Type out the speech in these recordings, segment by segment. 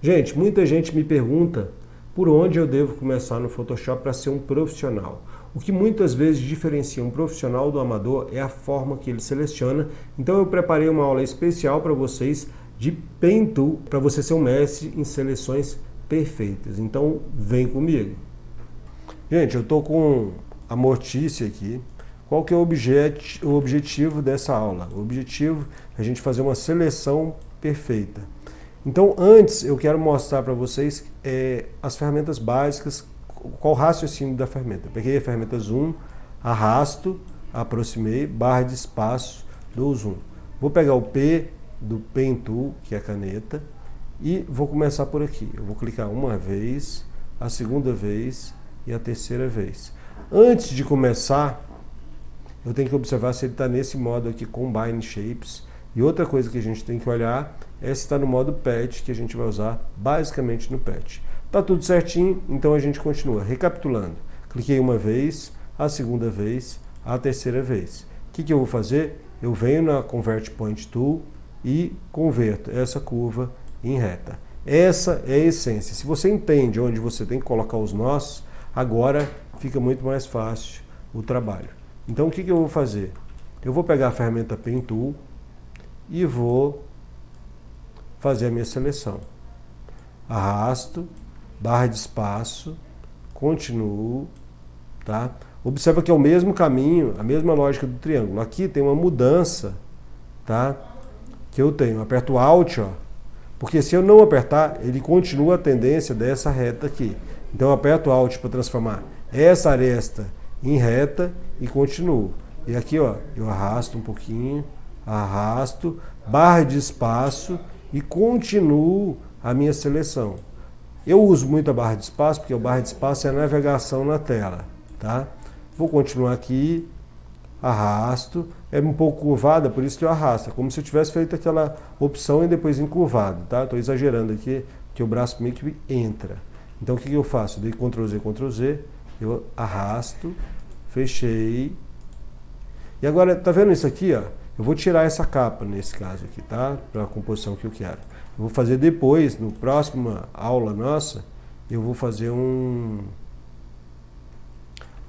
Gente, muita gente me pergunta por onde eu devo começar no Photoshop para ser um profissional. O que muitas vezes diferencia um profissional do amador é a forma que ele seleciona. Então eu preparei uma aula especial para vocês de Pen Tool para você ser um mestre em seleções perfeitas. Então vem comigo. Gente, eu estou com a Mortícia aqui. Qual que é o, objet, o objetivo dessa aula? O objetivo é a gente fazer uma seleção perfeita. Então, antes, eu quero mostrar para vocês é, as ferramentas básicas, qual o raciocínio da ferramenta. Peguei a ferramenta Zoom, arrasto, aproximei, barra de espaço, do Zoom. Vou pegar o P do Pen Tool, que é a caneta, e vou começar por aqui. Eu vou clicar uma vez, a segunda vez e a terceira vez. Antes de começar, eu tenho que observar se ele está nesse modo aqui, Combine Shapes. E outra coisa que a gente tem que olhar é se está no modo Patch, que a gente vai usar basicamente no Patch. Está tudo certinho, então a gente continua. Recapitulando, cliquei uma vez, a segunda vez, a terceira vez. O que, que eu vou fazer? Eu venho na Convert Point Tool e converto essa curva em reta. Essa é a essência. Se você entende onde você tem que colocar os nós, agora fica muito mais fácil o trabalho. Então o que, que eu vou fazer? Eu vou pegar a ferramenta Pen Tool e vou fazer a minha seleção. Arrasto, barra de espaço, continuo, tá? Observa que é o mesmo caminho, a mesma lógica do triângulo. Aqui tem uma mudança, tá? Que eu tenho. Aperto Alt, ó, porque se eu não apertar, ele continua a tendência dessa reta aqui. Então eu aperto Alt para transformar essa aresta em reta e continuo. E aqui ó, eu arrasto um pouquinho, arrasto, barra de espaço e continuo a minha seleção. Eu uso muito a barra de espaço, porque a barra de espaço é a navegação na tela. Tá? Vou continuar aqui, arrasto, é um pouco curvada, por isso que eu arrasto. É como se eu tivesse feito aquela opção e depois encurvado, tá? Estou exagerando aqui, que o braço meio que entra. Então o que, que eu faço? Dei Ctrl Z, Ctrl Z, eu arrasto, fechei. E agora, tá vendo isso aqui, ó? Eu vou tirar essa capa nesse caso aqui, tá? Para a composição que eu quero. Eu vou fazer depois, no próxima aula nossa, eu vou fazer um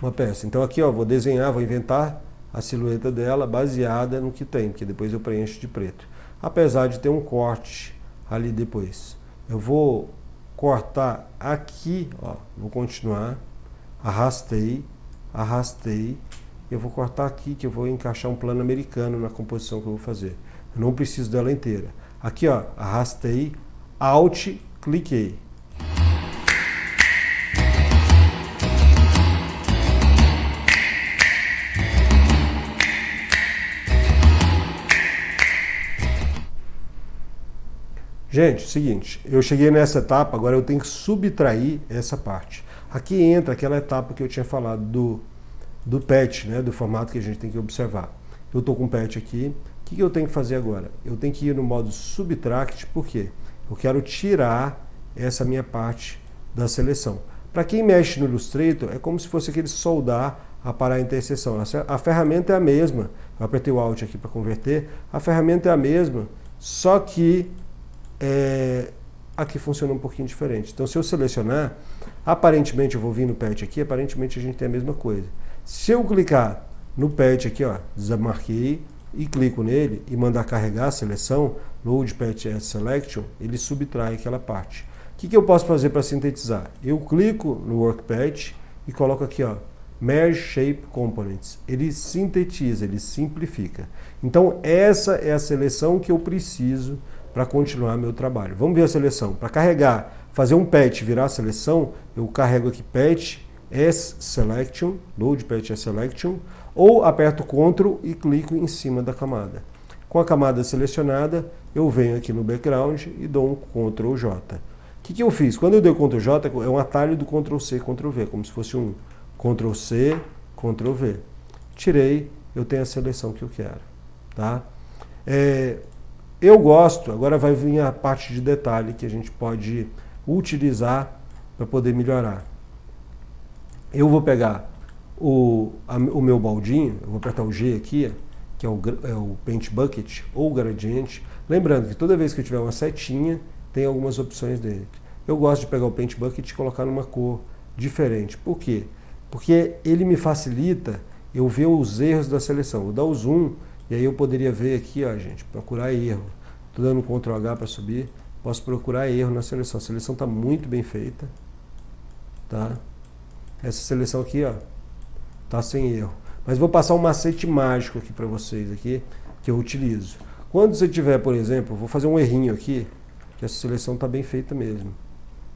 uma peça. Então aqui, ó, vou desenhar, vou inventar a silhueta dela baseada no que tem, porque depois eu preencho de preto. Apesar de ter um corte ali depois. Eu vou cortar aqui, ó, vou continuar, arrastei, arrastei, eu vou cortar aqui que eu vou encaixar um plano americano na composição que eu vou fazer. Eu não preciso dela inteira. Aqui, ó, arrastei, Alt, cliquei. Gente, seguinte, eu cheguei nessa etapa, agora eu tenho que subtrair essa parte. Aqui entra aquela etapa que eu tinha falado do, do patch, né, do formato que a gente tem que observar. Eu estou com o patch aqui, o que, que eu tenho que fazer agora? Eu tenho que ir no modo subtract, por quê? Eu quero tirar essa minha parte da seleção. Para quem mexe no Illustrator, é como se fosse aquele soldar a parar a interseção. A ferramenta é a mesma, eu apertei o Alt aqui para converter, a ferramenta é a mesma, só que é, aqui funciona um pouquinho diferente. Então, se eu selecionar, aparentemente eu vou vir no patch aqui, aparentemente a gente tem a mesma coisa. Se eu clicar no patch aqui, ó, demarquei, e clico nele e mandar carregar a seleção, Load Patch as Selection, ele subtrai aquela parte. O que, que eu posso fazer para sintetizar? Eu clico no Work Patch e coloco aqui, ó, Merge Shape Components. Ele sintetiza, ele simplifica. Então, essa é a seleção que eu preciso para continuar meu trabalho. Vamos ver a seleção. Para carregar, fazer um patch virar a seleção, eu carrego aqui patch S selection, load patch S selection, ou aperto Ctrl e clico em cima da camada. Com a camada selecionada, eu venho aqui no background e dou um Ctrl J. O que, que eu fiz? Quando eu dei Ctrl J, é um atalho do Ctrl C, Ctrl V, como se fosse um Ctrl C, Ctrl V. Tirei, eu tenho a seleção que eu quero. Tá? É, eu gosto, agora vai vir a parte de detalhe que a gente pode utilizar para poder melhorar. Eu vou pegar o, a, o meu baldinho, eu vou apertar o G aqui, que é o, é o Paint Bucket ou gradiente. Lembrando que toda vez que eu tiver uma setinha, tem algumas opções dele. Eu gosto de pegar o Paint Bucket e colocar numa cor diferente. Por quê? Porque ele me facilita eu ver os erros da seleção. Vou dar o zoom e aí eu poderia ver aqui, ó, gente, procurar erro. Estou dando Ctrl H para subir, posso procurar erro na seleção. A seleção está muito bem feita. Tá? Essa seleção aqui, ó, tá sem erro. Mas vou passar um macete mágico aqui para vocês aqui, que eu utilizo. Quando você tiver, por exemplo, vou fazer um errinho aqui, que essa seleção está bem feita mesmo.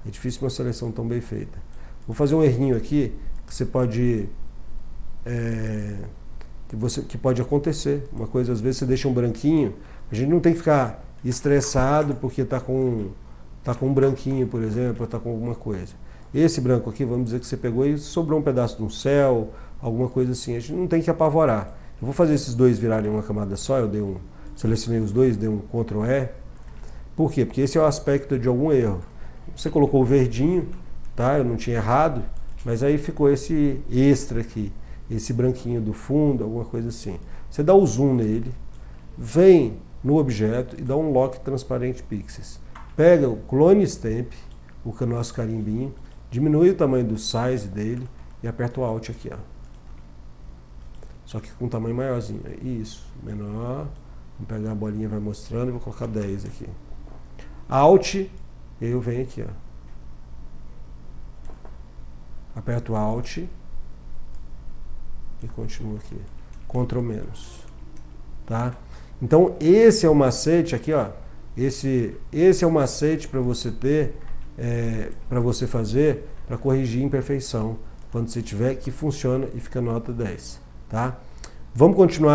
É difícil uma seleção tão bem feita. Vou fazer um errinho aqui, que você pode... É, que, você, que pode acontecer. Uma coisa, às vezes você deixa um branquinho, a gente não tem que ficar estressado porque está com, tá com um branquinho, por exemplo, está com alguma coisa. Esse branco aqui, vamos dizer que você pegou e sobrou um pedaço de um céu, alguma coisa assim. A gente não tem que apavorar. Eu vou fazer esses dois virarem uma camada só, eu dei um, selecionei os dois, dei um Ctrl E. Por quê? Porque esse é o aspecto de algum erro. Você colocou o verdinho, tá? Eu não tinha errado, mas aí ficou esse extra aqui, esse branquinho do fundo, alguma coisa assim. Você dá o zoom nele, vem no objeto e dá um lock transparente pixels. Pega o clone stamp, o nosso carimbinho, diminui o tamanho do size dele e aperta o Alt aqui, ó. Só que com um tamanho maiorzinho. Isso, menor. Vamos pegar a bolinha, vai mostrando e vou colocar 10 aqui. Alt, eu venho aqui, ó. Aperto Alt e continuo aqui. Ctrl menos. Tá? Então esse é o macete aqui, ó. Esse, esse é o macete para você ter é, para você fazer, para corrigir imperfeição, quando você tiver que funciona e fica nota 10, tá? Vamos continuar